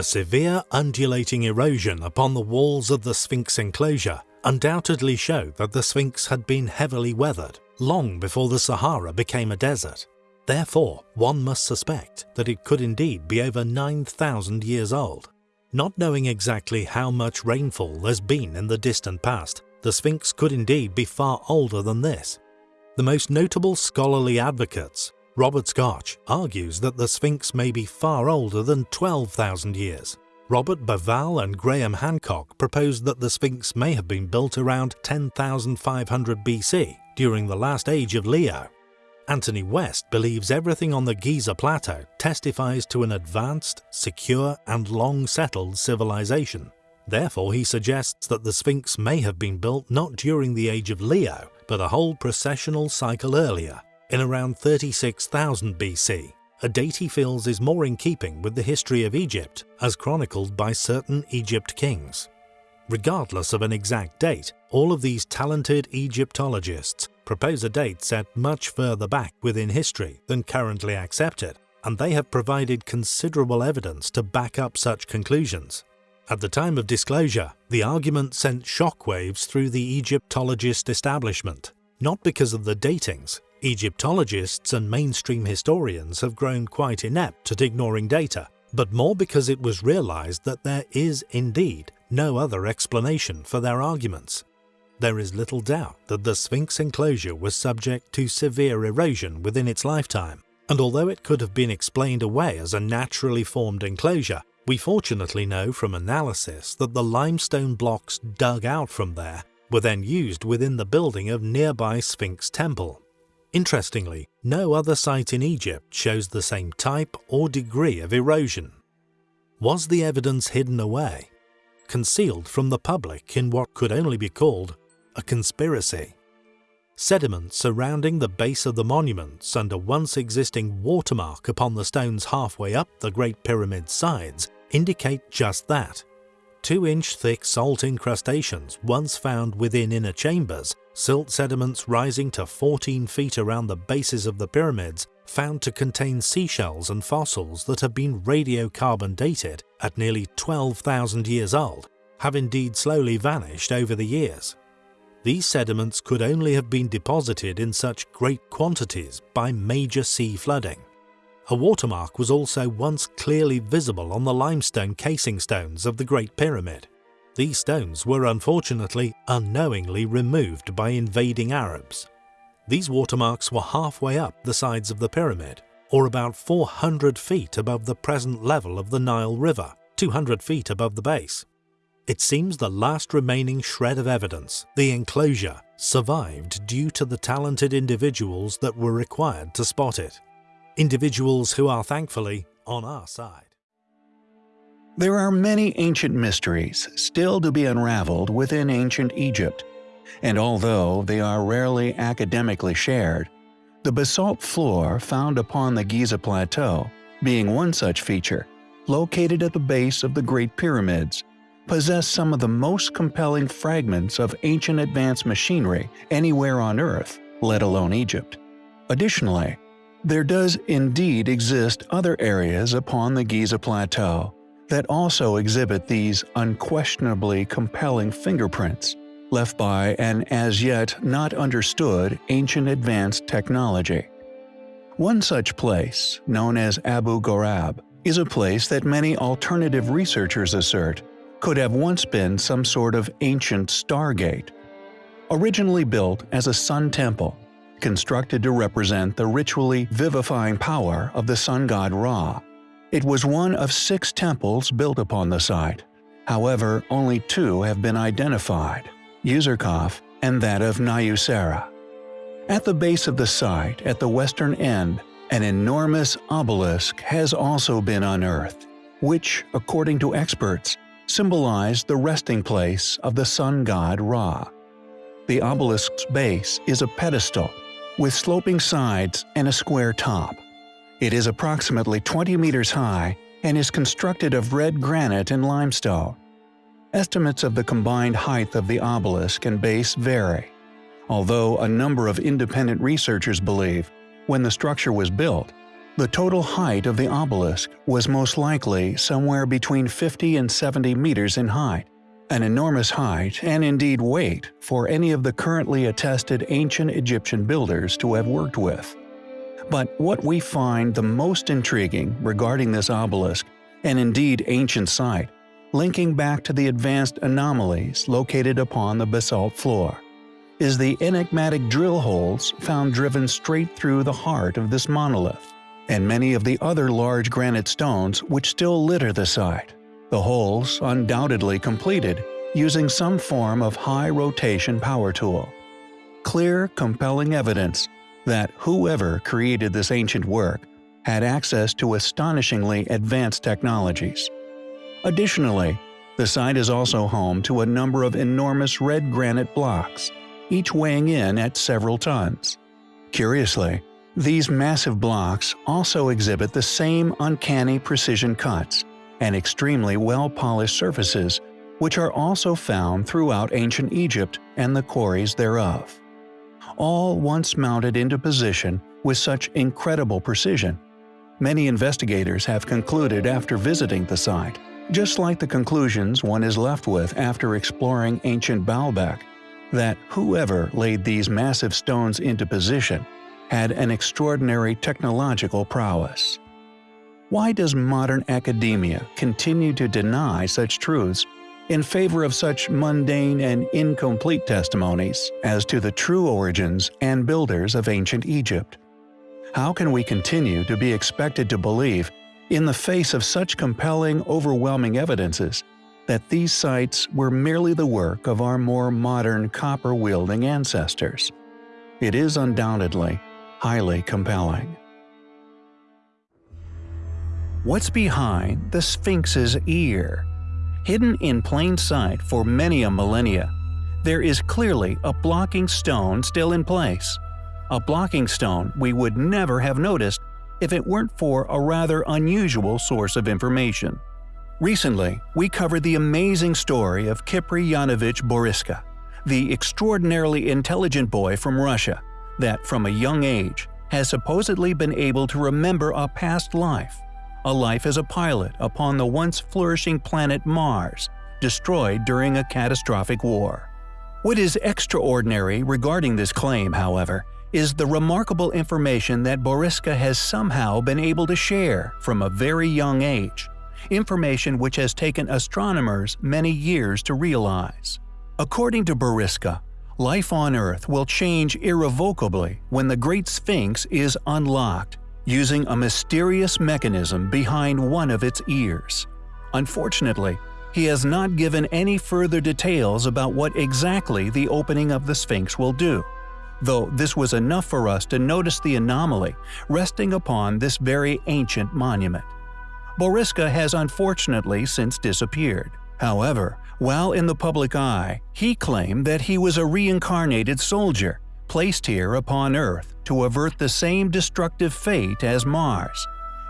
The severe undulating erosion upon the walls of the Sphinx enclosure undoubtedly show that the Sphinx had been heavily weathered long before the Sahara became a desert. Therefore, one must suspect that it could indeed be over 9,000 years old. Not knowing exactly how much rainfall there's been in the distant past, the Sphinx could indeed be far older than this. The most notable scholarly advocates Robert Schoch argues that the Sphinx may be far older than 12,000 years. Robert Bauval and Graham Hancock proposed that the Sphinx may have been built around 10,500 BC during the last age of Leo. Anthony West believes everything on the Giza Plateau testifies to an advanced, secure and long-settled civilization. Therefore he suggests that the Sphinx may have been built not during the age of Leo, but a whole precessional cycle earlier, in around 36,000 BC, a date he feels is more in keeping with the history of Egypt as chronicled by certain Egypt kings. Regardless of an exact date, all of these talented Egyptologists propose a date set much further back within history than currently accepted, and they have provided considerable evidence to back up such conclusions. At the time of disclosure, the argument sent shockwaves through the Egyptologist establishment, not because of the datings, Egyptologists and mainstream historians have grown quite inept at ignoring data, but more because it was realized that there is indeed no other explanation for their arguments. There is little doubt that the Sphinx enclosure was subject to severe erosion within its lifetime, and although it could have been explained away as a naturally formed enclosure, we fortunately know from analysis that the limestone blocks dug out from there were then used within the building of nearby Sphinx Temple. Interestingly, no other site in Egypt shows the same type or degree of erosion. Was the evidence hidden away? Concealed from the public in what could only be called a conspiracy? Sediment surrounding the base of the monuments and a once existing watermark upon the stones halfway up the Great Pyramid's sides indicate just that. Two-inch thick salt incrustations once found within inner chambers silt sediments rising to 14 feet around the bases of the pyramids found to contain seashells and fossils that have been radiocarbon dated at nearly 12,000 years old, have indeed slowly vanished over the years. These sediments could only have been deposited in such great quantities by major sea flooding. A watermark was also once clearly visible on the limestone casing stones of the Great Pyramid. These stones were unfortunately unknowingly removed by invading Arabs. These watermarks were halfway up the sides of the pyramid, or about 400 feet above the present level of the Nile River, 200 feet above the base. It seems the last remaining shred of evidence, the enclosure, survived due to the talented individuals that were required to spot it. Individuals who are thankfully on our side. There are many ancient mysteries still to be unraveled within ancient Egypt, and although they are rarely academically shared, the basalt floor found upon the Giza Plateau, being one such feature, located at the base of the Great Pyramids, possess some of the most compelling fragments of ancient advanced machinery anywhere on Earth, let alone Egypt. Additionally, there does indeed exist other areas upon the Giza Plateau that also exhibit these unquestionably compelling fingerprints left by an as yet not understood ancient advanced technology. One such place, known as Abu Ghorab, is a place that many alternative researchers assert could have once been some sort of ancient stargate. Originally built as a sun temple, constructed to represent the ritually vivifying power of the sun god Ra, it was one of six temples built upon the site. However, only two have been identified, Userkaf and that of Nyuserre. At the base of the site, at the western end, an enormous obelisk has also been unearthed, which, according to experts, symbolized the resting place of the sun god Ra. The obelisk's base is a pedestal, with sloping sides and a square top. It is approximately 20 meters high and is constructed of red granite and limestone. Estimates of the combined height of the obelisk and base vary, although a number of independent researchers believe, when the structure was built, The total height of the obelisk was most likely somewhere between 50 and 70 meters in height, an enormous height and indeed weight for any of the currently attested ancient Egyptian builders to have worked with. But what we find the most intriguing regarding this obelisk, and indeed ancient site, linking back to the advanced anomalies located upon the basalt floor, is the enigmatic drill holes found driven straight through the heart of this monolith, and many of the other large granite stones which still litter the site the holes undoubtedly completed using some form of high-rotation power tool. Clear, compelling evidence that whoever created this ancient work had access to astonishingly advanced technologies. Additionally, the site is also home to a number of enormous red granite blocks, each weighing in at several tons. Curiously, these massive blocks also exhibit the same uncanny precision cuts and extremely well-polished surfaces, which are also found throughout ancient Egypt and the quarries thereof. All once mounted into position with such incredible precision. Many investigators have concluded after visiting the site, just like the conclusions one is left with after exploring ancient Baalbek, that whoever laid these massive stones into position had an extraordinary technological prowess. Why does modern academia continue to deny such truths in favor of such mundane and incomplete testimonies as to the true origins and builders of ancient Egypt? How can we continue to be expected to believe, in the face of such compelling, overwhelming evidences, that these sites were merely the work of our more modern copper-wielding ancestors? It is undoubtedly highly compelling. What's behind the Sphinx's ear? Hidden in plain sight for many a millennia, there is clearly a blocking stone still in place. A blocking stone we would never have noticed if it weren't for a rather unusual source of information. Recently, we covered the amazing story of Kiprianovich Boriska, the extraordinarily intelligent boy from Russia that, from a young age, has supposedly been able to remember a past life a life as a pilot upon the once flourishing planet Mars, destroyed during a catastrophic war. What is extraordinary regarding this claim, however, is the remarkable information that Boriska has somehow been able to share from a very young age, information which has taken astronomers many years to realize. According to Boriska, life on Earth will change irrevocably when the Great Sphinx is unlocked using a mysterious mechanism behind one of its ears. Unfortunately, he has not given any further details about what exactly the opening of the Sphinx will do, though this was enough for us to notice the anomaly resting upon this very ancient monument. Boriska has unfortunately since disappeared. However, while in the public eye, he claimed that he was a reincarnated soldier placed here upon Earth to avert the same destructive fate as Mars,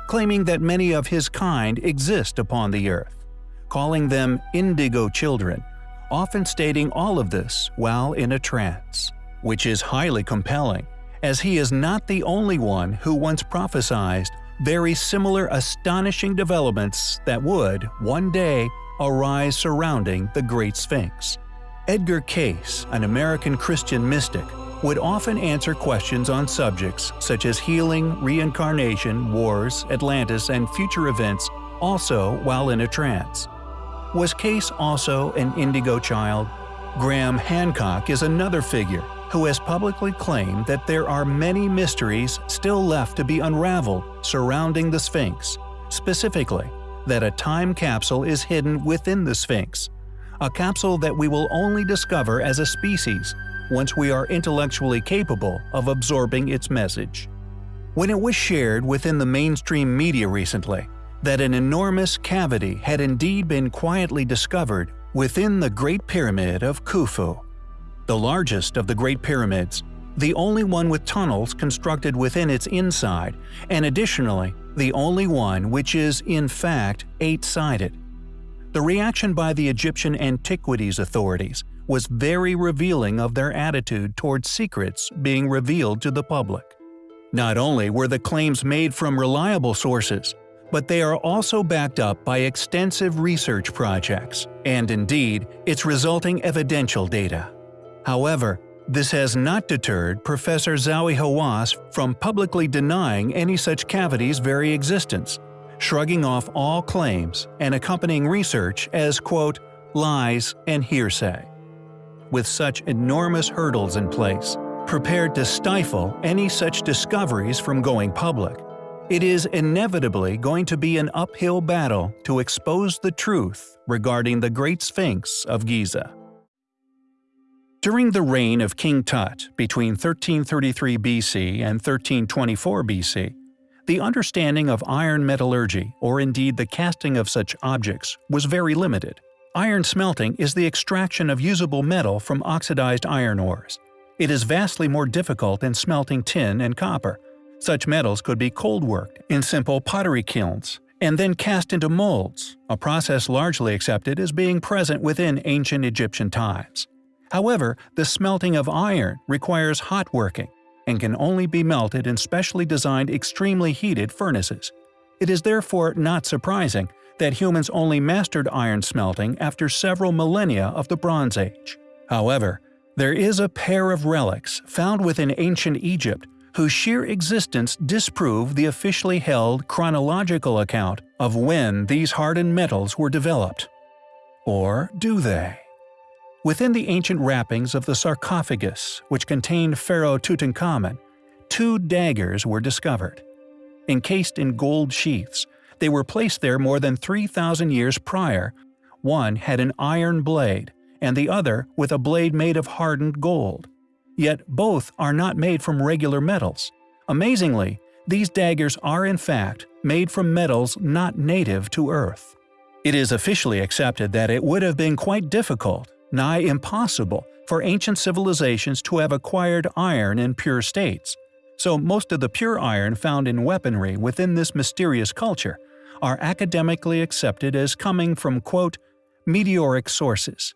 claiming that many of his kind exist upon the Earth, calling them indigo children, often stating all of this while in a trance, which is highly compelling, as he is not the only one who once prophesied very similar astonishing developments that would, one day, arise surrounding the Great Sphinx. Edgar Cayce, an American Christian mystic, would often answer questions on subjects such as healing, reincarnation, wars, Atlantis, and future events also while in a trance. Was Cayce also an indigo child? Graham Hancock is another figure who has publicly claimed that there are many mysteries still left to be unraveled surrounding the Sphinx, specifically, that a time capsule is hidden within the Sphinx, a capsule that we will only discover as a species once we are intellectually capable of absorbing its message. When it was shared within the mainstream media recently that an enormous cavity had indeed been quietly discovered within the Great Pyramid of Khufu, the largest of the Great Pyramids, the only one with tunnels constructed within its inside, and additionally, the only one which is, in fact, eight-sided. The reaction by the Egyptian Antiquities authorities was very revealing of their attitude towards secrets being revealed to the public. Not only were the claims made from reliable sources, but they are also backed up by extensive research projects, and indeed, its resulting evidential data. However, this has not deterred Professor Zahi Hawass from publicly denying any such cavity's very existence, shrugging off all claims and accompanying research as quote, lies and hearsay. With such enormous hurdles in place, prepared to stifle any such discoveries from going public, it is inevitably going to be an uphill battle to expose the truth regarding the Great Sphinx of Giza. During the reign of King Tut between 1333 BC and 1324 BC, the understanding of iron metallurgy, or indeed the casting of such objects, was very limited. Iron smelting is the extraction of usable metal from oxidized iron ores. It is vastly more difficult than smelting tin and copper, such metals could be cold worked in simple pottery kilns and then cast into molds, a process largely accepted as being present within ancient Egyptian times. However, the smelting of iron requires hot working and can only be melted in specially designed extremely heated furnaces. It is therefore not surprising that humans only mastered iron smelting after several millennia of the Bronze Age. However, there is a pair of relics found within ancient Egypt whose sheer existence disprove the officially held chronological account of when these hardened metals were developed. Or do they? Within the ancient wrappings of the sarcophagus, which contained Pharaoh Tutankhamun, two daggers were discovered. Encased in gold sheaths, they were placed there more than 3,000 years prior. One had an iron blade, and the other with a blade made of hardened gold yet both are not made from regular metals. Amazingly, these daggers are in fact made from metals not native to Earth. It is officially accepted that it would have been quite difficult, nigh impossible, for ancient civilizations to have acquired iron in pure states, so most of the pure iron found in weaponry within this mysterious culture are academically accepted as coming from quote, meteoric sources,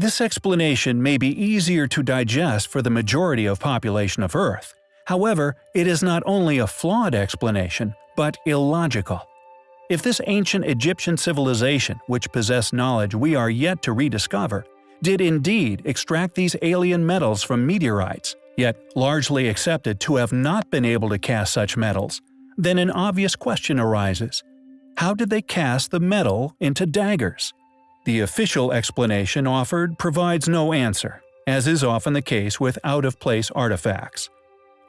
this explanation may be easier to digest for the majority of population of Earth. However, it is not only a flawed explanation, but illogical. If this ancient Egyptian civilization, which possessed knowledge we are yet to rediscover, did indeed extract these alien metals from meteorites, yet largely accepted to have not been able to cast such metals, then an obvious question arises. How did they cast the metal into daggers? The official explanation offered provides no answer, as is often the case with out-of-place artifacts.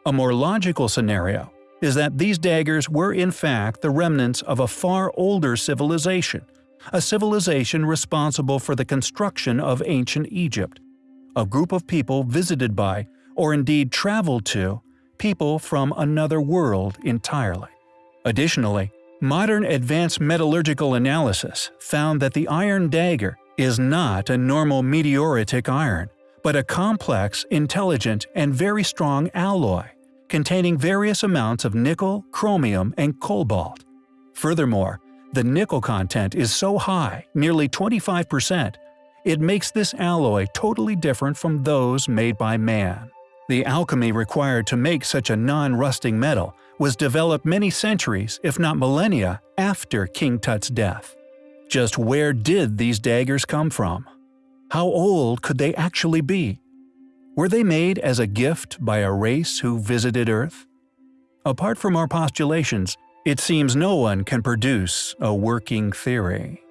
A more logical scenario is that these daggers were in fact the remnants of a far older civilization, a civilization responsible for the construction of ancient Egypt, a group of people visited by, or indeed traveled to, people from another world entirely. Additionally, Modern advanced metallurgical analysis found that the iron dagger is not a normal meteoritic iron, but a complex, intelligent, and very strong alloy, containing various amounts of nickel, chromium, and cobalt. Furthermore, the nickel content is so high, nearly 25%, it makes this alloy totally different from those made by man. The alchemy required to make such a non-rusting metal was developed many centuries, if not millennia, after King Tut's death. Just where did these daggers come from? How old could they actually be? Were they made as a gift by a race who visited Earth? Apart from our postulations, it seems no one can produce a working theory.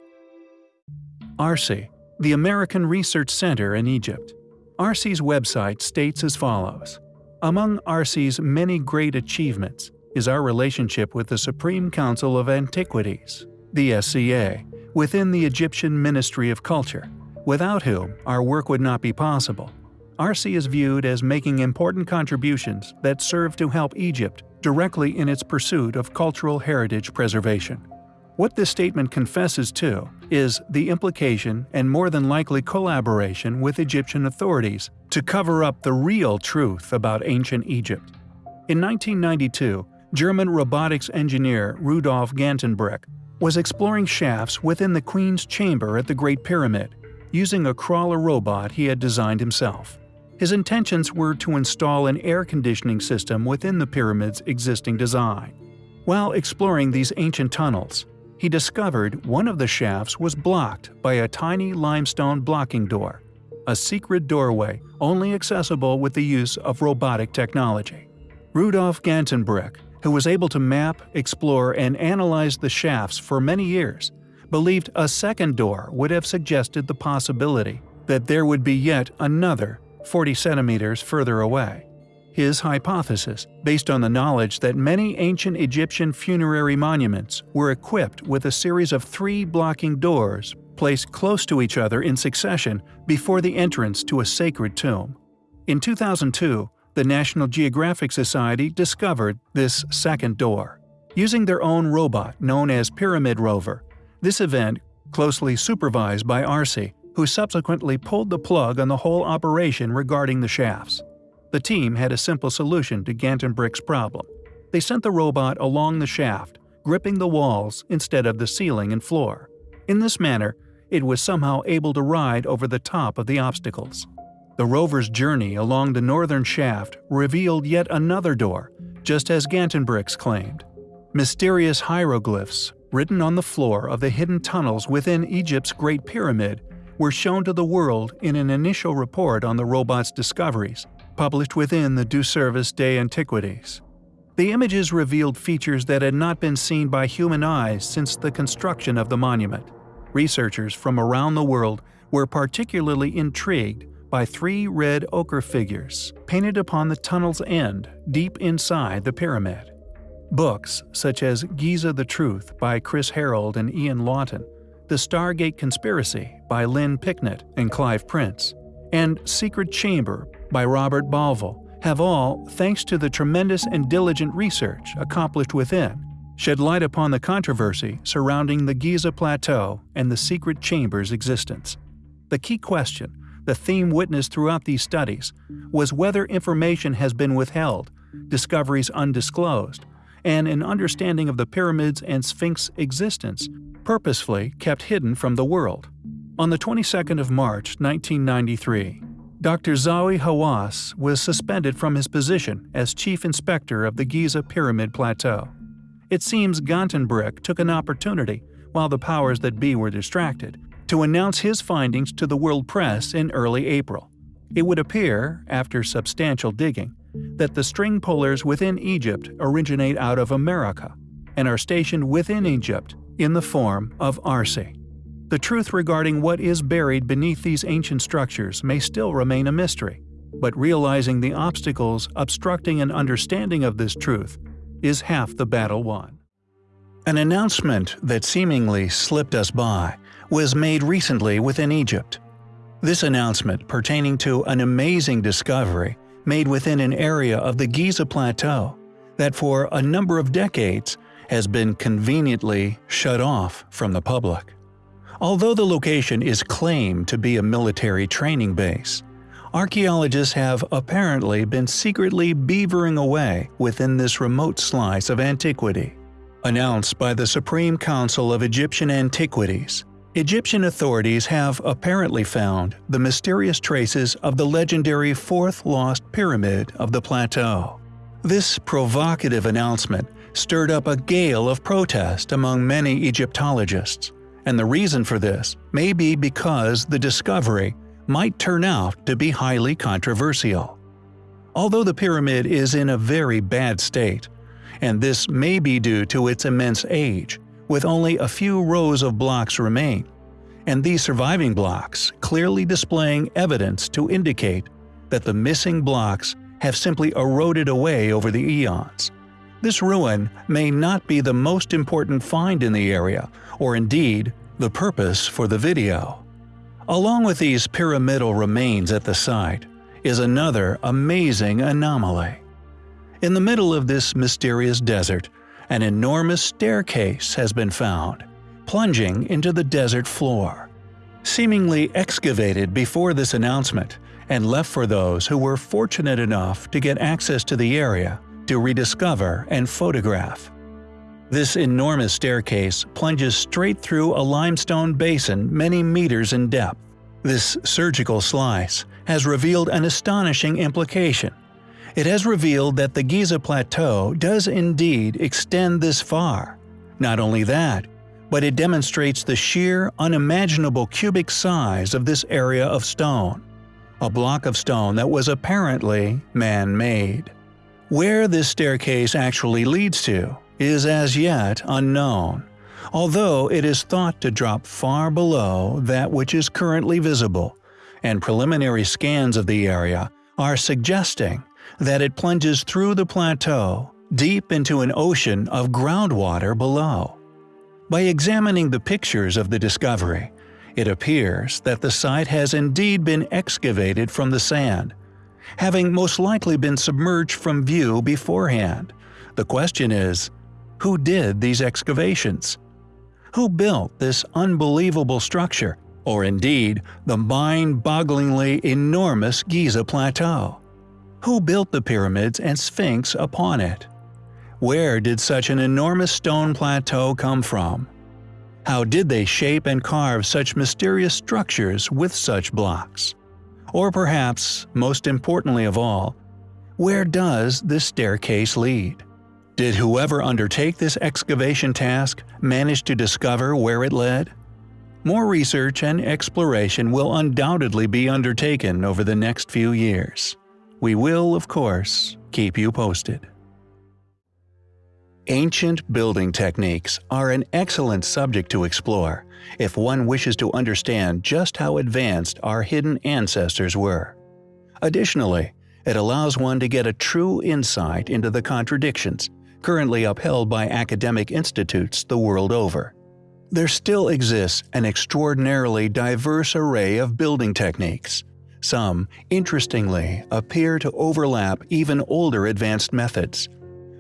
ARCE, the American Research Center in Egypt. ARCE's website states as follows. Among ARCE's many great achievements is our relationship with the Supreme Council of Antiquities, the SCA, within the Egyptian Ministry of Culture, without whom our work would not be possible. ARCE is viewed as making important contributions that serve to help Egypt directly in its pursuit of cultural heritage preservation. What this statement confesses to is the implication and more than likely collaboration with Egyptian authorities to cover up the real truth about ancient Egypt. In 1992, German robotics engineer Rudolf Gantenbrink was exploring shafts within the Queen's chamber at the Great Pyramid, using a crawler robot he had designed himself. His intentions were to install an air conditioning system within the pyramid's existing design. While exploring these ancient tunnels, he discovered one of the shafts was blocked by a tiny limestone blocking door, a secret doorway only accessible with the use of robotic technology. Rudolf Gantenbrink, who was able to map, explore, and analyze the shafts for many years, believed a second door would have suggested the possibility that there would be yet another 40 centimeters further away. His hypothesis, based on the knowledge that many ancient Egyptian funerary monuments were equipped with a series of three blocking doors placed close to each other in succession before the entrance to a sacred tomb. In 2002, the National Geographic Society discovered this second door. Using their own robot known as Pyramid Rover, this event, closely supervised by ARCE, who subsequently pulled the plug on the whole operation regarding the shafts. The team had a simple solution to Gantenbrink's problem. They sent the robot along the shaft, gripping the walls instead of the ceiling and floor. In this manner, it was somehow able to ride over the top of the obstacles. The rover's journey along the northern shaft revealed yet another door, just as Gantenbrink's claimed. Mysterious hieroglyphs, written on the floor of the hidden tunnels within Egypt's Great Pyramid, were shown to the world in an initial report on the robot's discoveries, published within the Du Service des Antiquités. The images revealed features that had not been seen by human eyes since the construction of the monument. Researchers from around the world were particularly intrigued by three red ochre figures painted upon the tunnel's end deep inside the pyramid. Books such as Giza the Truth by Chris Harold and Ian Lawton the Stargate Conspiracy by Lynn Picknett and Clive Prince, and Secret Chamber by Robert Bauval have all, thanks to the tremendous and diligent research accomplished within, shed light upon the controversy surrounding the Giza Plateau and the secret chamber's existence. The key question, the theme witnessed throughout these studies, was whether information has been withheld, discoveries undisclosed, and an understanding of the pyramids and Sphinx existence purposefully kept hidden from the world. On the 22nd of March 1993, Dr. Zahi Hawass was suspended from his position as chief inspector of the Giza Pyramid Plateau. It seems Gantenbrink took an opportunity, while the powers that be were distracted, to announce his findings to the world press in early April. It would appear, after substantial digging, that the string pullers within Egypt originate out of America and are stationed within Egypt in the form of ARCE. The truth regarding what is buried beneath these ancient structures may still remain a mystery, but realizing the obstacles obstructing an understanding of this truth is half the battle won. An announcement that seemingly slipped us by was made recently within Egypt. This announcement pertaining to an amazing discovery made within an area of the Giza Plateau that for a number of decades has been conveniently shut off from the public. Although the location is claimed to be a military training base, archaeologists have apparently been secretly beavering away within this remote slice of antiquity. Announced by the Supreme Council of Egyptian Antiquities, Egyptian authorities have apparently found the mysterious traces of the legendary fourth lost pyramid of the plateau. This provocative announcement stirred up a gale of protest among many Egyptologists, and the reason for this may be because the discovery might turn out to be highly controversial. Although the pyramid is in a very bad state, and this may be due to its immense age, with only a few rows of blocks remain, and these surviving blocks clearly displaying evidence to indicate that the missing blocks have simply eroded away over the eons. This ruin may not be the most important find in the area, or indeed, the purpose for the video. Along with these pyramidal remains at the site is another amazing anomaly. In the middle of this mysterious desert, an enormous staircase has been found, plunging into the desert floor. Seemingly excavated before this announcement and left for those who were fortunate enough to get access to the area to rediscover and photograph. This enormous staircase plunges straight through a limestone basin many meters in depth. This surgical slice has revealed an astonishing implication. It has revealed that the Giza Plateau does indeed extend this far. Not only that, but it demonstrates the sheer, unimaginable cubic size of this area of stone. A block of stone that was apparently man-made. Where this staircase actually leads to is as yet unknown, although it is thought to drop far below that which is currently visible, and preliminary scans of the area are suggesting that it plunges through the plateau deep into an ocean of groundwater below. By examining the pictures of the discovery, it appears that the site has indeed been excavated from the sand, having most likely been submerged from view beforehand. The question is, who did these excavations? Who built this unbelievable structure, or indeed the mind-bogglingly enormous Giza Plateau? Who built the pyramids and Sphinx upon it? Where did such an enormous stone plateau come from? How did they shape and carve such mysterious structures with such blocks? Or perhaps, most importantly of all, where does this staircase lead? Did whoever undertake this excavation task manage to discover where it led? More research and exploration will undoubtedly be undertaken over the next few years. We will, of course, keep you posted. Ancient building techniques are an excellent subject to explore if one wishes to understand just how advanced our hidden ancestors were. Additionally, it allows one to get a true insight into the contradictions currently upheld by academic institutes the world over. There still exists an extraordinarily diverse array of building techniques. Some, interestingly, appear to overlap even older advanced methods.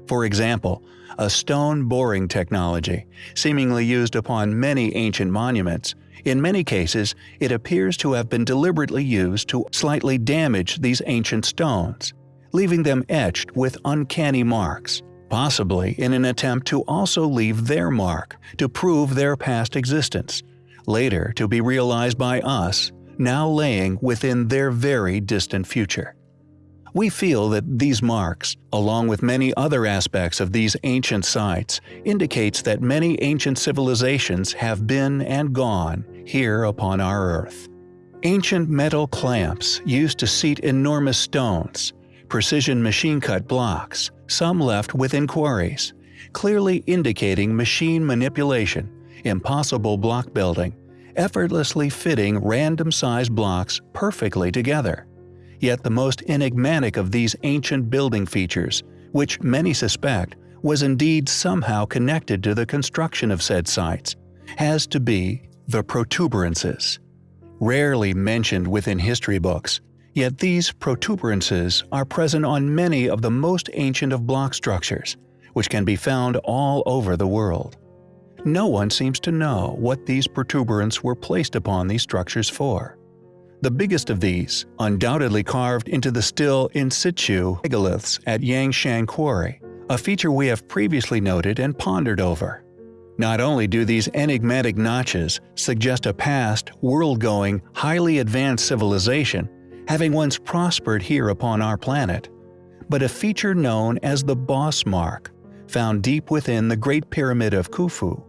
For example, a stone boring technology, seemingly used upon many ancient monuments, in many cases it appears to have been deliberately used to slightly damage these ancient stones, leaving them etched with uncanny marks possibly in an attempt to also leave their mark to prove their past existence, later to be realized by us, now laying within their very distant future. We feel that these marks, along with many other aspects of these ancient sites, indicates that many ancient civilizations have been and gone here upon our Earth. Ancient metal clamps used to seat enormous stones, precision machine-cut blocks, some left within quarries, clearly indicating machine manipulation, impossible block building, effortlessly fitting random-sized blocks perfectly together. Yet the most enigmatic of these ancient building features, which many suspect was indeed somehow connected to the construction of said sites, has to be the protuberances. Rarely mentioned within history books, Yet these protuberances are present on many of the most ancient of block structures, which can be found all over the world. No one seems to know what these protuberants were placed upon these structures for. The biggest of these, undoubtedly carved into the still in situ megaliths at Yangshan Quarry, a feature we have previously noted and pondered over. Not only do these enigmatic notches suggest a past, world-going, highly advanced civilization, having once prospered here upon our planet, but a feature known as the boss mark, found deep within the Great Pyramid of Khufu,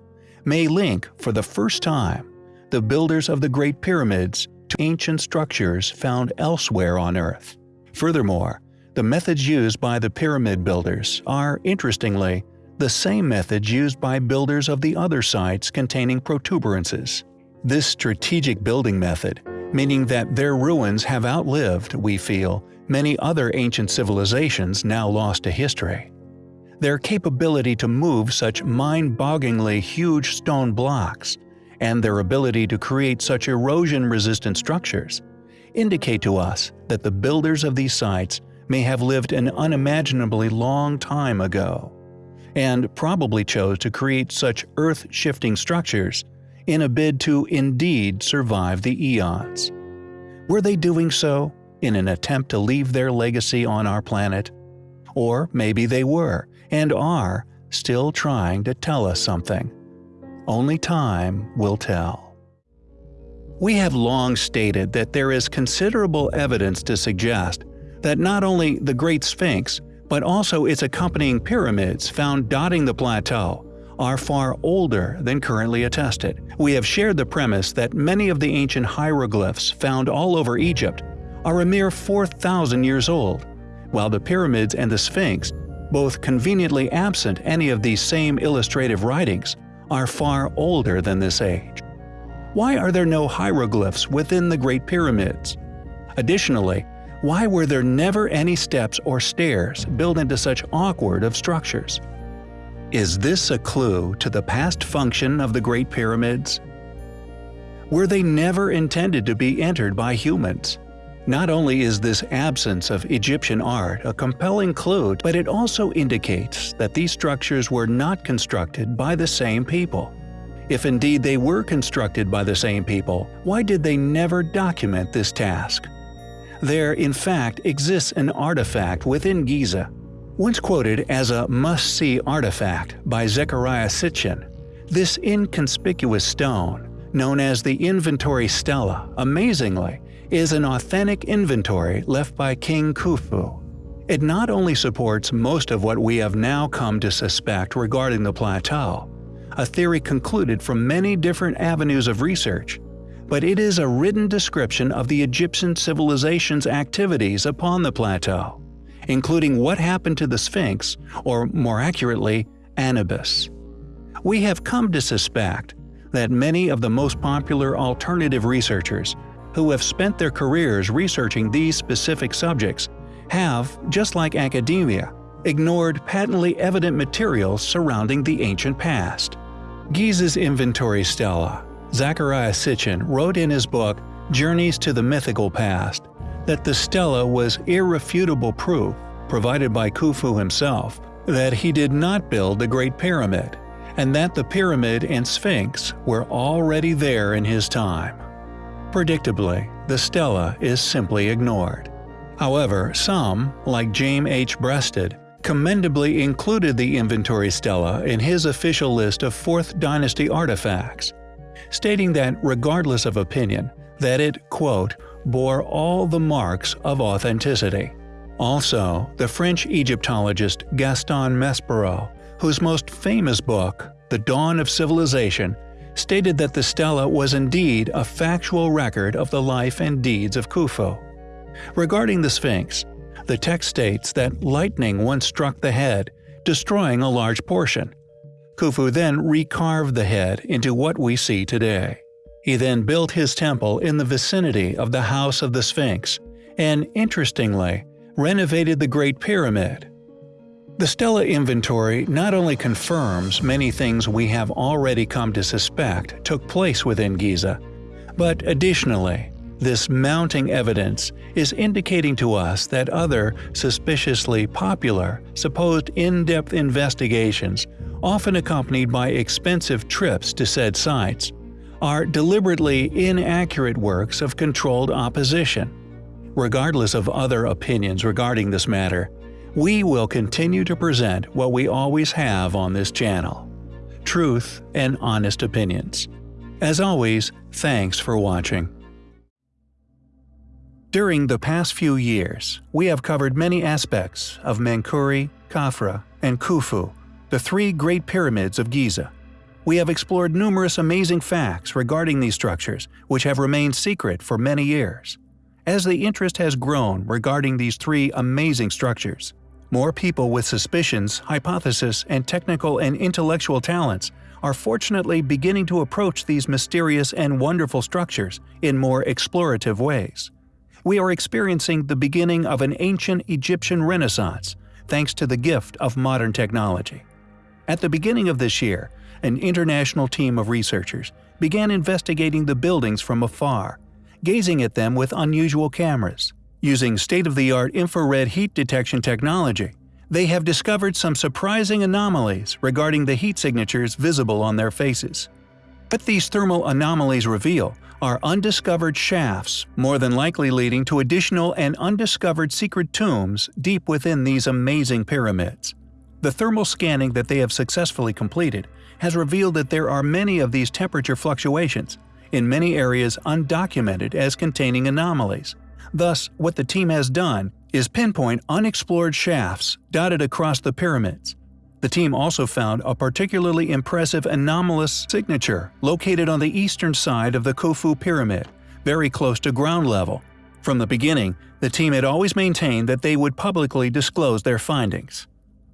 may link for the first time the builders of the Great Pyramids to ancient structures found elsewhere on Earth. Furthermore, the methods used by the pyramid builders are, interestingly, the same methods used by builders of the other sites containing protuberances. This strategic building method meaning that their ruins have outlived, we feel, many other ancient civilizations now lost to history. Their capability to move such mind-bogglingly huge stone blocks, and their ability to create such erosion-resistant structures, indicate to us that the builders of these sites may have lived an unimaginably long time ago, and probably chose to create such earth-shifting structures in a bid to indeed survive the eons. Were they doing so in an attempt to leave their legacy on our planet? Or maybe they were, and are, still trying to tell us something. Only time will tell. We have long stated that there is considerable evidence to suggest that not only the Great Sphinx, but also its accompanying pyramids found dotting the plateau are far older than currently attested. We have shared the premise that many of the ancient hieroglyphs found all over Egypt are a mere 4,000 years old, while the pyramids and the Sphinx, both conveniently absent any of these same illustrative writings, are far older than this age. Why are there no hieroglyphs within the Great Pyramids? Additionally, why were there never any steps or stairs built into such awkward of structures? Is this a clue to the past function of the Great Pyramids? Were they never intended to be entered by humans? Not only is this absence of Egyptian art a compelling clue, but it also indicates that these structures were not constructed by the same people. If indeed they were constructed by the same people, why did they never document this task? There, in fact, exists an artifact within Giza. Once quoted as a must-see artifact by Zecharia Sitchin, this inconspicuous stone, known as the Inventory Stela, amazingly, is an authentic inventory left by King Khufu. It not only supports most of what we have now come to suspect regarding the plateau, a theory concluded from many different avenues of research, but it is a written description of the Egyptian civilization's activities upon the plateau, including what happened to the Sphinx, or more accurately, Anubis. We have come to suspect that many of the most popular alternative researchers who have spent their careers researching these specific subjects have, just like academia, ignored patently evident materials surrounding the ancient past. Giza's inventory stela Zecharia Sitchin wrote in his book Journeys to the Mythical Past that the stela was irrefutable proof, provided by Khufu himself, that he did not build the Great Pyramid, and that the pyramid and sphinx were already there in his time. Predictably, the stela is simply ignored. However, some, like James H. Breasted, commendably included the inventory stela in his official list of 4th dynasty artifacts, stating that regardless of opinion, that it, quote, bore all the marks of authenticity. Also, the French Egyptologist Gaston Maspero, whose most famous book, The Dawn of Civilization, stated that the stela was indeed a factual record of the life and deeds of Khufu. Regarding the Sphinx, the text states that lightning once struck the head, destroying a large portion, Khufu then recarved the head into what we see today. He then built his temple in the vicinity of the House of the Sphinx, and interestingly, renovated the Great Pyramid. The Stela inventory not only confirms many things we have already come to suspect took place within Giza, but additionally, this mounting evidence is indicating to us that other, suspiciously popular, supposed in-depth investigations often accompanied by expensive trips to said sites, are deliberately inaccurate works of controlled opposition. Regardless of other opinions regarding this matter, we will continue to present what we always have on this channel truth and honest opinions. As always, thanks for watching. During the past few years, we have covered many aspects of Menkaure, Khafra, and Khufu the three Great Pyramids of Giza. We have explored numerous amazing facts regarding these structures, which have remained secret for many years. As the interest has grown regarding these three amazing structures, more people with suspicions, hypotheses, and technical and intellectual talents are fortunately beginning to approach these mysterious and wonderful structures in more explorative ways. We are experiencing the beginning of an ancient Egyptian renaissance thanks to the gift of modern technology. At the beginning of this year, an international team of researchers began investigating the buildings from afar, gazing at them with unusual cameras. Using state-of-the-art infrared heat detection technology, they have discovered some surprising anomalies regarding the heat signatures visible on their faces. What these thermal anomalies reveal are undiscovered shafts, more than likely leading to additional and undiscovered secret tombs deep within these amazing pyramids. The thermal scanning that they have successfully completed has revealed that there are many of these temperature fluctuations, in many areas undocumented as containing anomalies. Thus, what the team has done is pinpoint unexplored shafts dotted across the pyramids. The team also found a particularly impressive anomalous signature located on the eastern side of the Khufu Pyramid, very close to ground level. From the beginning, the team had always maintained that they would publicly disclose their findings.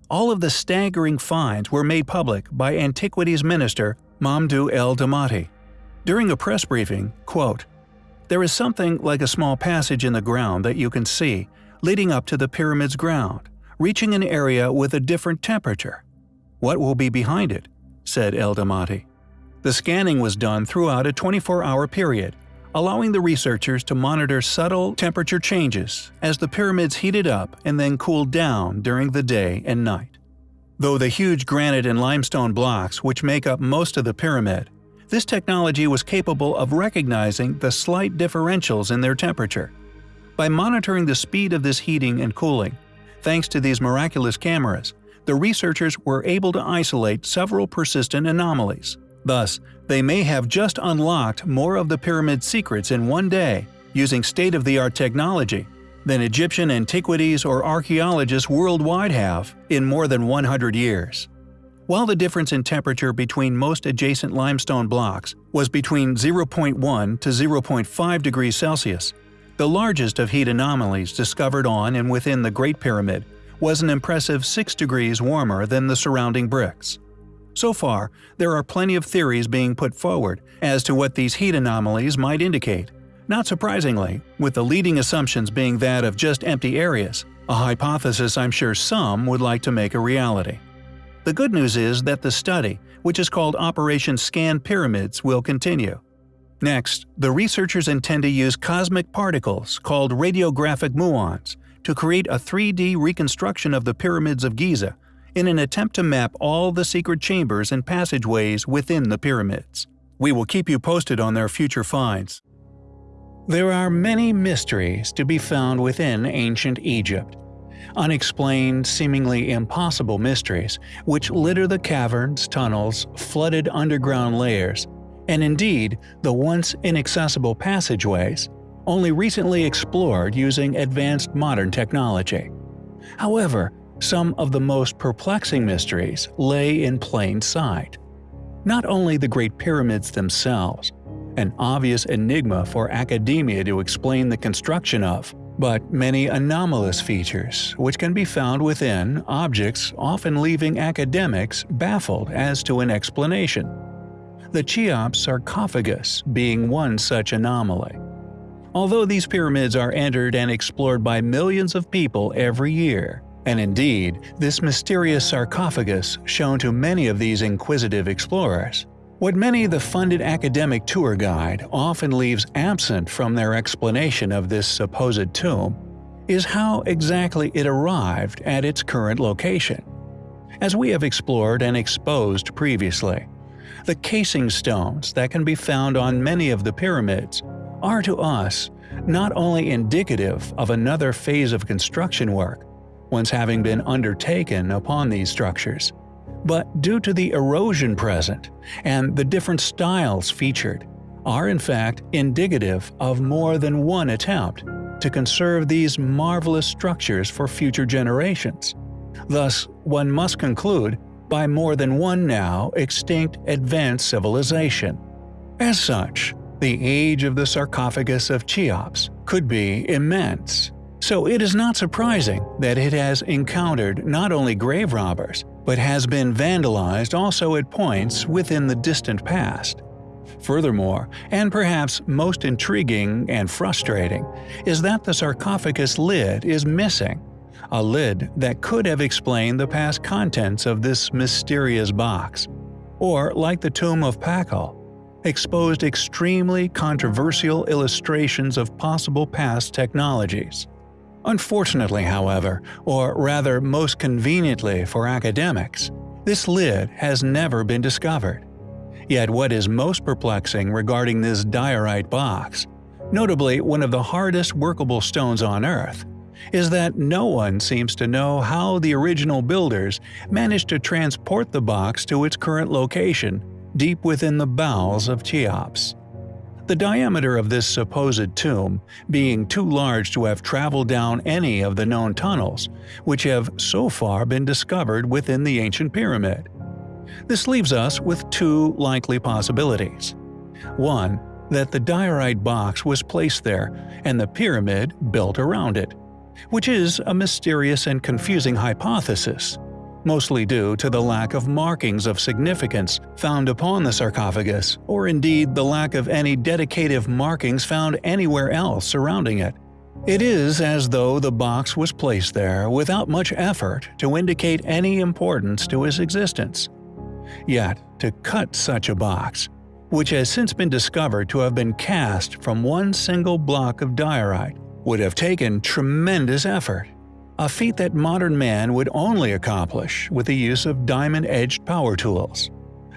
All of the staggering finds were made public by Antiquities Minister Mamdouh El Damati. During a press briefing, quote, There is something like a small passage in the ground that you can see, leading up to the pyramid's ground, reaching an area with a different temperature. What will be behind it? said El Damati. The scanning was done throughout a 24-hour period, allowing the researchers to monitor subtle temperature changes as the pyramids heated up and then cooled down during the day and night. Though the huge granite and limestone blocks which make up most of the pyramid, this technology was capable of recognizing the slight differentials in their temperature. By monitoring the speed of this heating and cooling, thanks to these miraculous cameras, the researchers were able to isolate several persistent anomalies. Thus, they may have just unlocked more of the pyramid's secrets in one day using state-of-the-art technology than Egyptian antiquities or archaeologists worldwide have in more than 100 years. While the difference in temperature between most adjacent limestone blocks was between 0.1 to 0.5 degrees Celsius, the largest of heat anomalies discovered on and within the Great Pyramid was an impressive 6 degrees warmer than the surrounding bricks. So far, there are plenty of theories being put forward as to what these heat anomalies might indicate. Not surprisingly, with the leading assumptions being that of just empty areas, a hypothesis I'm sure some would like to make a reality. The good news is that the study, which is called Operation Scan Pyramids, will continue. Next, the researchers intend to use cosmic particles called radiographic muons to create a 3D reconstruction of the pyramids of Giza in an attempt to map all the secret chambers and passageways within the pyramids. We will keep you posted on their future finds. There are many mysteries to be found within ancient Egypt. Unexplained, seemingly impossible mysteries which litter the caverns, tunnels, flooded underground layers, and indeed the once inaccessible passageways, only recently explored using advanced modern technology. However, some of the most perplexing mysteries lay in plain sight. Not only the Great Pyramids themselves, an obvious enigma for academia to explain the construction of, but many anomalous features which can be found within objects often leaving academics baffled as to an explanation. The Cheops sarcophagus being one such anomaly. Although these pyramids are entered and explored by millions of people every year, and indeed, this mysterious sarcophagus shown to many of these inquisitive explorers. What many the funded academic tour guide often leaves absent from their explanation of this supposed tomb is how exactly it arrived at its current location. As we have explored and exposed previously, the casing stones that can be found on many of the pyramids are to us not only indicative of another phase of construction work, once having been undertaken upon these structures, but due to the erosion present and the different styles featured, are in fact indicative of more than one attempt to conserve these marvelous structures for future generations. Thus, one must conclude by more than one now extinct advanced civilization. As such, the age of the sarcophagus of Cheops could be immense, so it is not surprising that it has encountered not only grave robbers, but has been vandalized also at points within the distant past. Furthermore, and perhaps most intriguing and frustrating, is that the sarcophagus lid is missing, a lid that could have explained the past contents of this mysterious box. Or, like the tomb of Pakal, exposed extremely controversial illustrations of possible past technologies. Unfortunately, however, or rather most conveniently for academics, this lid has never been discovered. Yet what is most perplexing regarding this diorite box, notably one of the hardest workable stones on Earth, is that no one seems to know how the original builders managed to transport the box to its current location deep within the bowels of Cheops. The diameter of this supposed tomb being too large to have traveled down any of the known tunnels, which have so far been discovered within the ancient pyramid. This leaves us with two likely possibilities. One, that the diorite box was placed there and the pyramid built around it, which is a mysterious and confusing hypothesis, mostly due to the lack of markings of significance found upon the sarcophagus, or indeed the lack of any dedicative markings found anywhere else surrounding it. It is as though the box was placed there without much effort to indicate any importance to its existence. Yet, to cut such a box, which has since been discovered to have been cast from one single block of diorite, would have taken tremendous effort. A feat that modern man would only accomplish with the use of diamond-edged power tools.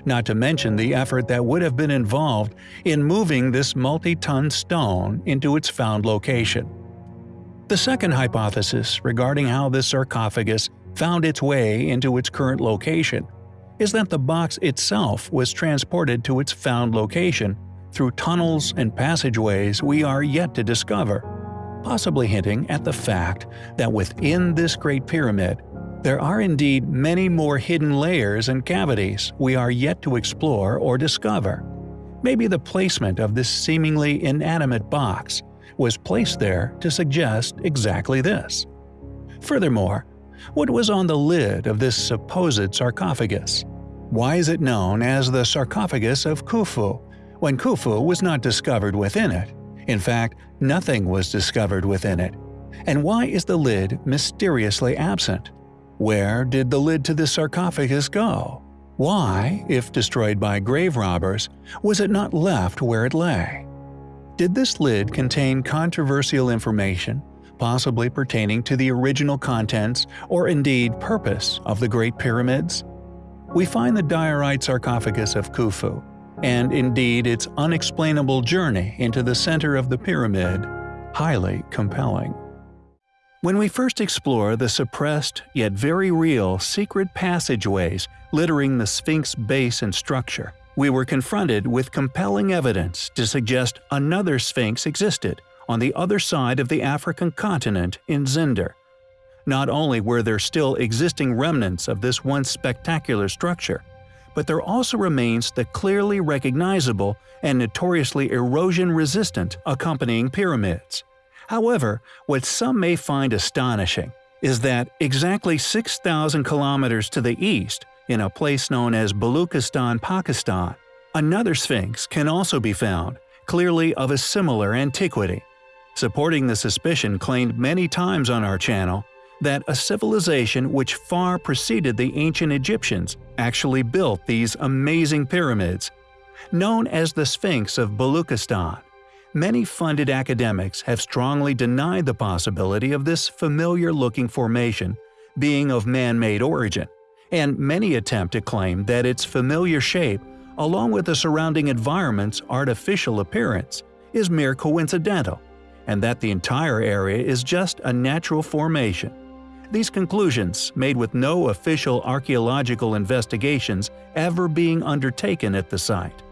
Not to mention the effort that would have been involved in moving this multi-ton stone into its found location. The second hypothesis regarding how this sarcophagus found its way into its current location is that the box itself was transported to its found location through tunnels and passageways we are yet to discover, possibly hinting at the fact that within this Great Pyramid, there are indeed many more hidden layers and cavities we are yet to explore or discover. Maybe the placement of this seemingly inanimate box was placed there to suggest exactly this. Furthermore, what was on the lid of this supposed sarcophagus? Why is it known as the sarcophagus of Khufu, when Khufu was not discovered within it? In fact, nothing was discovered within it. And why is the lid mysteriously absent? Where did the lid to this sarcophagus go? Why, if destroyed by grave robbers, was it not left where it lay? Did this lid contain controversial information possibly pertaining to the original contents or indeed purpose of the Great Pyramids? We find the diorite sarcophagus of Khufu, and indeed its unexplainable journey into the center of the pyramid, highly compelling. When we first explore the suppressed yet very real secret passageways littering the Sphinx base and structure, we were confronted with compelling evidence to suggest another Sphinx existed on the other side of the African continent in Zinder. Not only were there still existing remnants of this once spectacular structure, but there also remains the clearly recognizable and notoriously erosion-resistant accompanying pyramids. However, what some may find astonishing is that exactly 6,000 kilometers to the east, in a place known as Baluchistan, Pakistan, another sphinx can also be found, clearly of a similar antiquity supporting the suspicion claimed many times on our channel that a civilization which far preceded the ancient Egyptians actually built these amazing pyramids. Known as the Sphinx of Baluchistan, many funded academics have strongly denied the possibility of this familiar-looking formation being of man-made origin, and many attempt to claim that its familiar shape, along with the surrounding environment's artificial appearance, is mere coincidental and that the entire area is just a natural formation. These conclusions, made with no official archaeological investigations ever being undertaken at the site.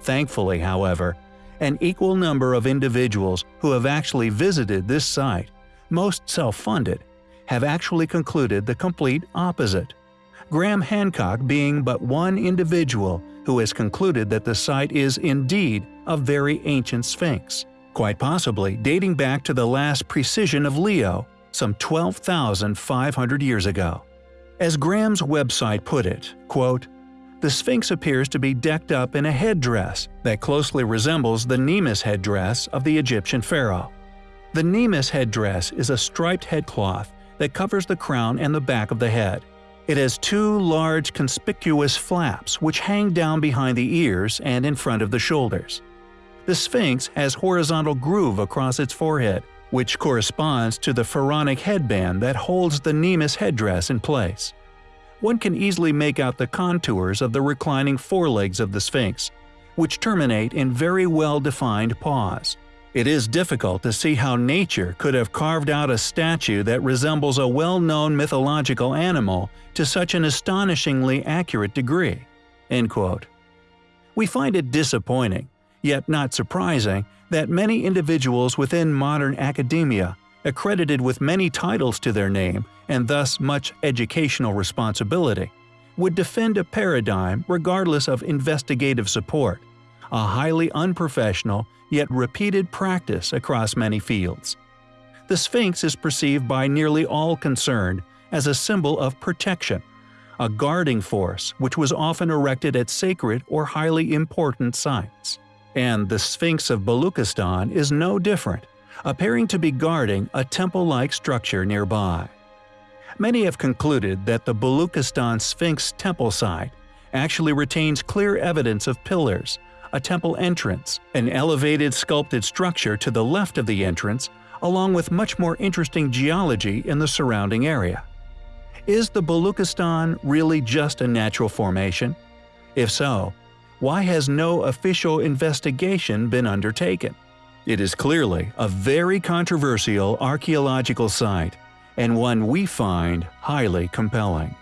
Thankfully, however, an equal number of individuals who have actually visited this site, most self-funded, have actually concluded the complete opposite. Graham Hancock being but one individual who has concluded that the site is indeed a very ancient sphinx quite possibly dating back to the last precession of Leo, some 12,500 years ago. As Graham's website put it, quote, the Sphinx appears to be decked up in a headdress that closely resembles the Nemes headdress of the Egyptian pharaoh. The Nemes headdress is a striped headcloth that covers the crown and the back of the head. It has two large conspicuous flaps which hang down behind the ears and in front of the shoulders. The Sphinx has horizontal groove across its forehead, which corresponds to the pharaonic headband that holds the Nemes headdress in place. One can easily make out the contours of the reclining forelegs of the Sphinx, which terminate in very well-defined paws. It is difficult to see how nature could have carved out a statue that resembles a well-known mythological animal to such an astonishingly accurate degree." We find it disappointing Yet not surprising that many individuals within modern academia, accredited with many titles to their name and thus much educational responsibility, would defend a paradigm regardless of investigative support, a highly unprofessional yet repeated practice across many fields. The Sphinx is perceived by nearly all concerned as a symbol of protection, a guarding force which was often erected at sacred or highly important sites. And the Sphinx of Baluchistan is no different, appearing to be guarding a temple-like structure nearby. Many have concluded that the Baluchistan Sphinx temple site actually retains clear evidence of pillars, a temple entrance, an elevated sculpted structure to the left of the entrance, along with much more interesting geology in the surrounding area. Is the Baluchistan really just a natural formation? If so, why has no official investigation been undertaken? It is clearly a very controversial archaeological site, and one we find highly compelling.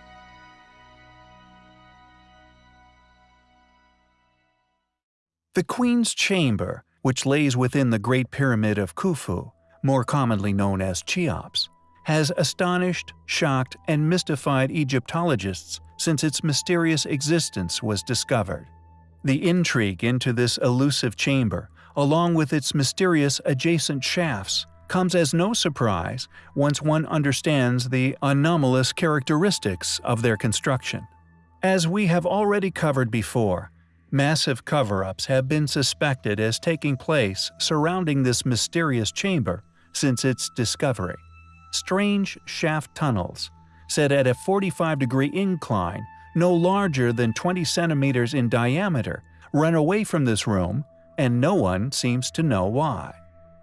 The Queen's Chamber, which lays within the Great Pyramid of Khufu, more commonly known as Cheops, has astonished, shocked, and mystified Egyptologists since its mysterious existence was discovered. The intrigue into this elusive chamber, along with its mysterious adjacent shafts, comes as no surprise once one understands the anomalous characteristics of their construction. As we have already covered before, massive cover-ups have been suspected as taking place surrounding this mysterious chamber since its discovery. Strange shaft tunnels, set at a 45-degree incline no larger than 20 centimeters in diameter, run away from this room, and no one seems to know why.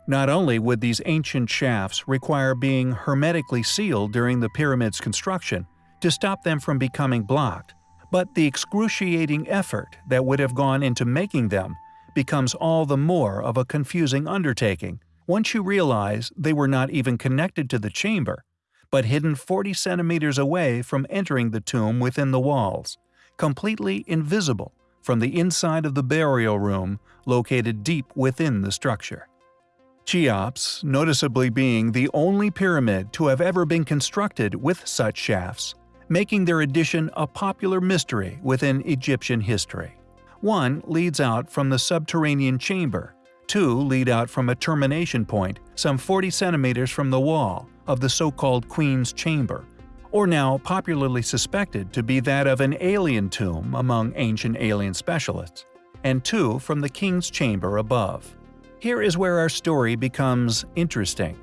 Not only would these ancient shafts require being hermetically sealed during the pyramid's construction to stop them from becoming blocked, but the excruciating effort that would have gone into making them becomes all the more of a confusing undertaking once you realize they were not even connected to the chamber, but hidden 40 centimeters away from entering the tomb within the walls, completely invisible from the inside of the burial room located deep within the structure. Cheops, noticeably being the only pyramid to have ever been constructed with such shafts, making their addition a popular mystery within Egyptian history. One leads out from the subterranean chamber, two lead out from a termination point some 40 centimeters from the wall of the so-called Queen's Chamber, or now popularly suspected to be that of an alien tomb among ancient alien specialists, and two from the King's Chamber above. Here is where our story becomes interesting.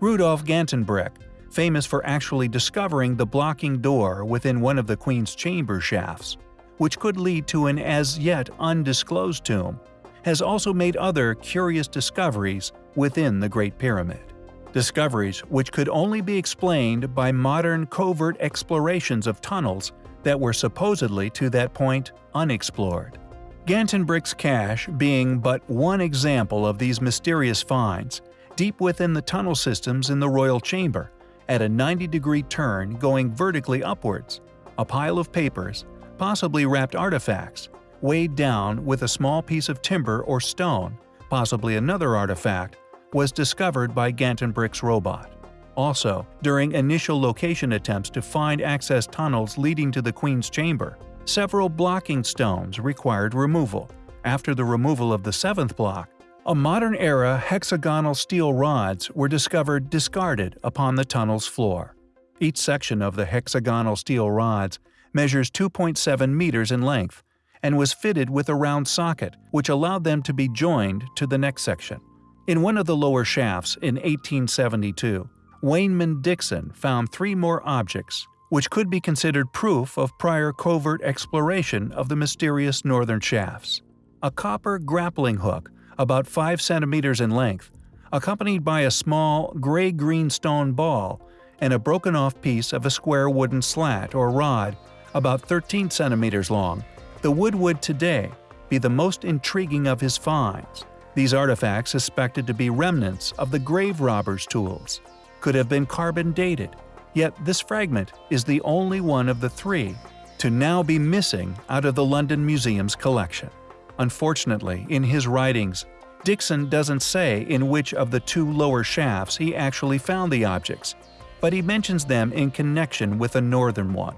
Rudolf Gantenbrink, famous for actually discovering the blocking door within one of the Queen's chamber shafts, which could lead to an as yet undisclosed tomb, has also made other curious discoveries within the Great Pyramid. Discoveries which could only be explained by modern covert explorations of tunnels that were supposedly to that point unexplored. Gantenbrink's cache being but one example of these mysterious finds, deep within the tunnel systems in the royal chamber, at a 90-degree turn going vertically upwards, a pile of papers, possibly wrapped artifacts, weighed down with a small piece of timber or stone, possibly another artifact, was discovered by Gantenbrink's robot. Also, during initial location attempts to find access tunnels leading to the Queen's chamber, Several blocking stones required removal. After the removal of the seventh block, a modern-era hexagonal steel rods were discovered discarded upon the tunnel's floor. Each section of the hexagonal steel rods measures 2.7 meters in length and was fitted with a round socket which allowed them to be joined to the next section. In one of the lower shafts in 1872, Waynman Dixon found three more objects which could be considered proof of prior covert exploration of the mysterious northern shafts. A copper grappling hook, about 5 centimeters in length, accompanied by a small gray-green stone ball and a broken-off piece of a square wooden slat or rod about 13 centimeters long. The wood would today be the most intriguing of his finds. These artifacts suspected to be remnants of the grave robber's tools could have been carbon dated Yet this fragment is the only one of the three to now be missing out of the London Museum's collection. Unfortunately, in his writings, Dixon doesn't say in which of the two lower shafts he actually found the objects, but he mentions them in connection with a northern one.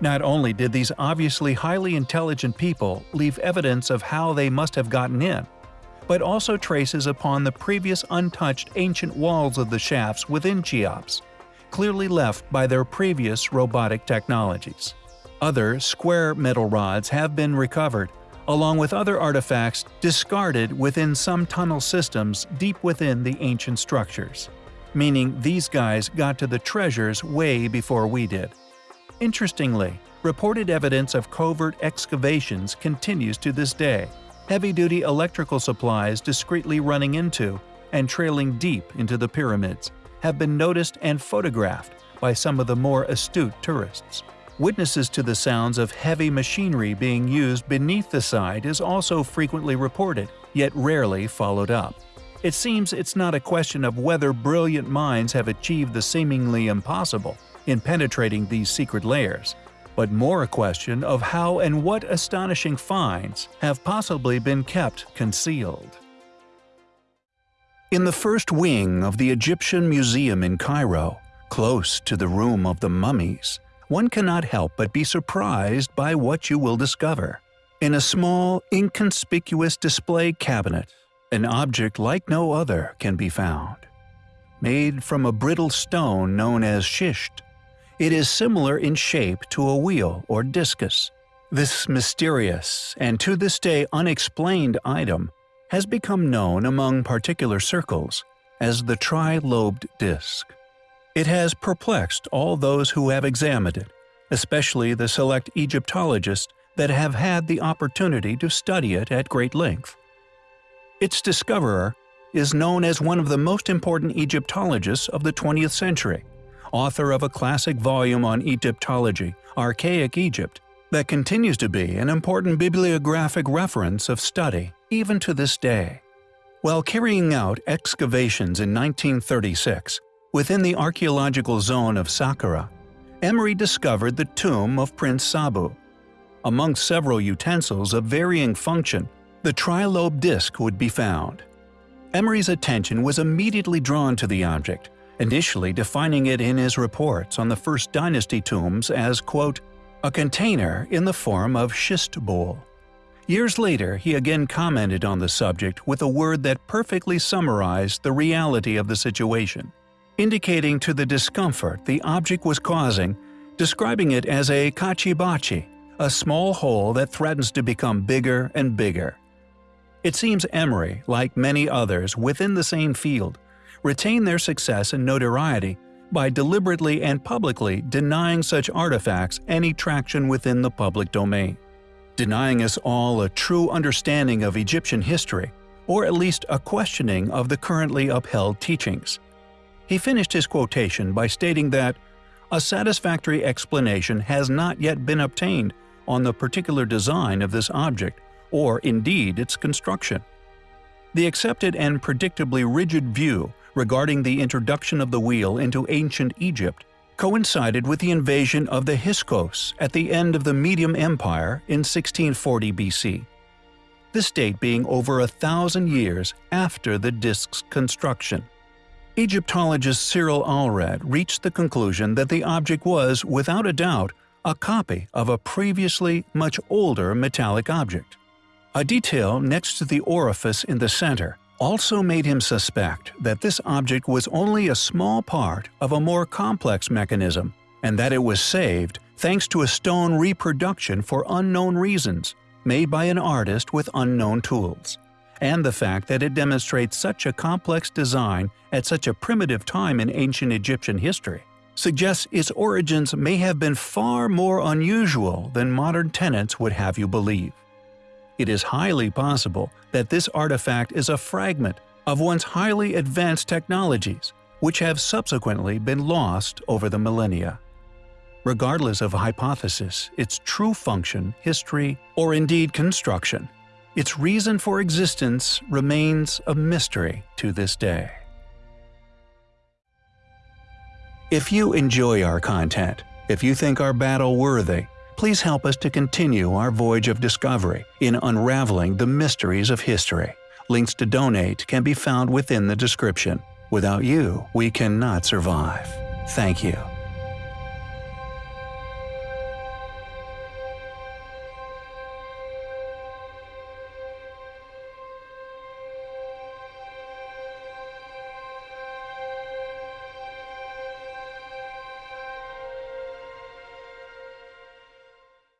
Not only did these obviously highly intelligent people leave evidence of how they must have gotten in, but also traces upon the previous untouched ancient walls of the shafts within Cheops, clearly left by their previous robotic technologies. Other square metal rods have been recovered, along with other artifacts discarded within some tunnel systems deep within the ancient structures. Meaning these guys got to the treasures way before we did. Interestingly, reported evidence of covert excavations continues to this day, heavy-duty electrical supplies discreetly running into and trailing deep into the pyramids have been noticed and photographed by some of the more astute tourists. Witnesses to the sounds of heavy machinery being used beneath the site is also frequently reported, yet rarely followed up. It seems it's not a question of whether brilliant minds have achieved the seemingly impossible in penetrating these secret layers, but more a question of how and what astonishing finds have possibly been kept concealed. In the first wing of the Egyptian Museum in Cairo, close to the Room of the Mummies, one cannot help but be surprised by what you will discover. In a small, inconspicuous display cabinet, an object like no other can be found. Made from a brittle stone known as schist, it is similar in shape to a wheel or discus. This mysterious and to this day unexplained item has become known among particular circles as the tri-lobed disc. It has perplexed all those who have examined it, especially the select Egyptologists that have had the opportunity to study it at great length. Its discoverer is known as one of the most important Egyptologists of the 20th century, author of a classic volume on Egyptology, Archaic Egypt, that continues to be an important bibliographic reference of study even to this day. While carrying out excavations in 1936 within the archaeological zone of Saqqara, Emery discovered the tomb of Prince Sabu. Among several utensils of varying function, the trilobe disc would be found. Emery's attention was immediately drawn to the object, initially defining it in his reports on the First Dynasty tombs as, quote, a container in the form of schist bowl. Years later, he again commented on the subject with a word that perfectly summarized the reality of the situation, indicating to the discomfort the object was causing, describing it as a kachibachi, a small hole that threatens to become bigger and bigger. It seems Emery, like many others within the same field, retain their success and notoriety by deliberately and publicly denying such artifacts any traction within the public domain, denying us all a true understanding of Egyptian history, or at least a questioning of the currently upheld teachings. He finished his quotation by stating that a satisfactory explanation has not yet been obtained on the particular design of this object, or indeed its construction. The accepted and predictably rigid view regarding the introduction of the wheel into ancient Egypt coincided with the invasion of the Hyksos at the end of the Median Empire in 1640 BC. This date being over a thousand years after the disk's construction. Egyptologist Cyril Aldred reached the conclusion that the object was, without a doubt, a copy of a previously much older metallic object. A detail next to the orifice in the center also made him suspect that this object was only a small part of a more complex mechanism, and that it was saved thanks to a stone reproduction for unknown reasons, made by an artist with unknown tools. And the fact that it demonstrates such a complex design at such a primitive time in ancient Egyptian history suggests its origins may have been far more unusual than modern tenants would have you believe it is highly possible that this artifact is a fragment of once highly advanced technologies, which have subsequently been lost over the millennia. Regardless of hypothesis, its true function, history, or indeed construction, its reason for existence remains a mystery to this day. If you enjoy our content, if you think our battle worthy, Please help us to continue our voyage of discovery in unraveling the mysteries of history. Links to donate can be found within the description. Without you, we cannot survive. Thank you.